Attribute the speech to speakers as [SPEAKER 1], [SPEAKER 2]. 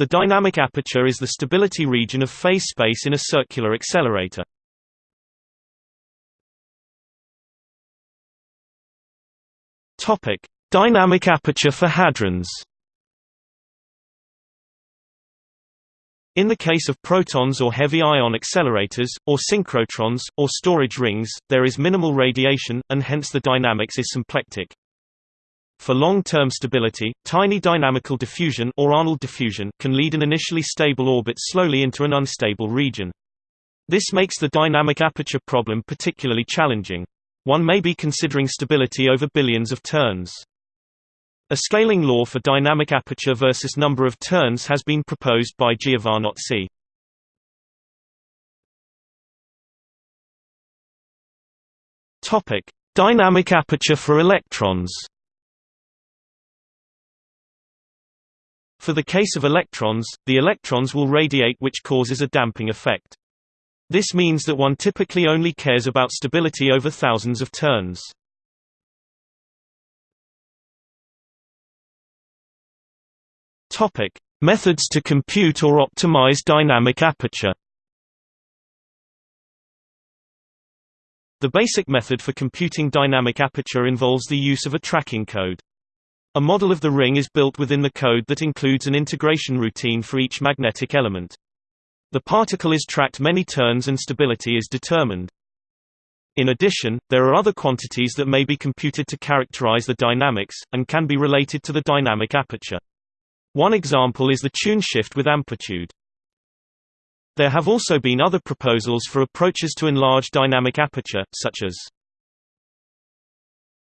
[SPEAKER 1] The dynamic aperture is the stability region of phase space in a circular accelerator. Topic: Dynamic aperture for hadrons. In the case of protons or heavy ion accelerators, or synchrotrons, or storage rings, there is minimal radiation, and hence the dynamics is symplectic. For long-term stability, tiny dynamical diffusion or Arnold diffusion can lead an initially stable orbit slowly into an unstable region. This makes the dynamic aperture problem particularly challenging. One may be considering stability over billions of turns. A scaling law for dynamic aperture versus number of turns has been proposed by Giovannozzi. Dynamic aperture for electrons. For the case of electrons, the electrons will radiate which causes a damping effect. This means that one typically only cares about stability over thousands of turns. Topic: Methods to compute or optimize dynamic aperture. The basic method for computing dynamic aperture involves the use of a tracking code. A model of the ring is built within the code that includes an integration routine for each magnetic element. The particle is tracked many turns and stability is determined. In addition, there are other quantities that may be computed to characterize the dynamics, and can be related to the dynamic aperture. One example is the tune shift with amplitude. There have also been other proposals for approaches to enlarge dynamic aperture, such as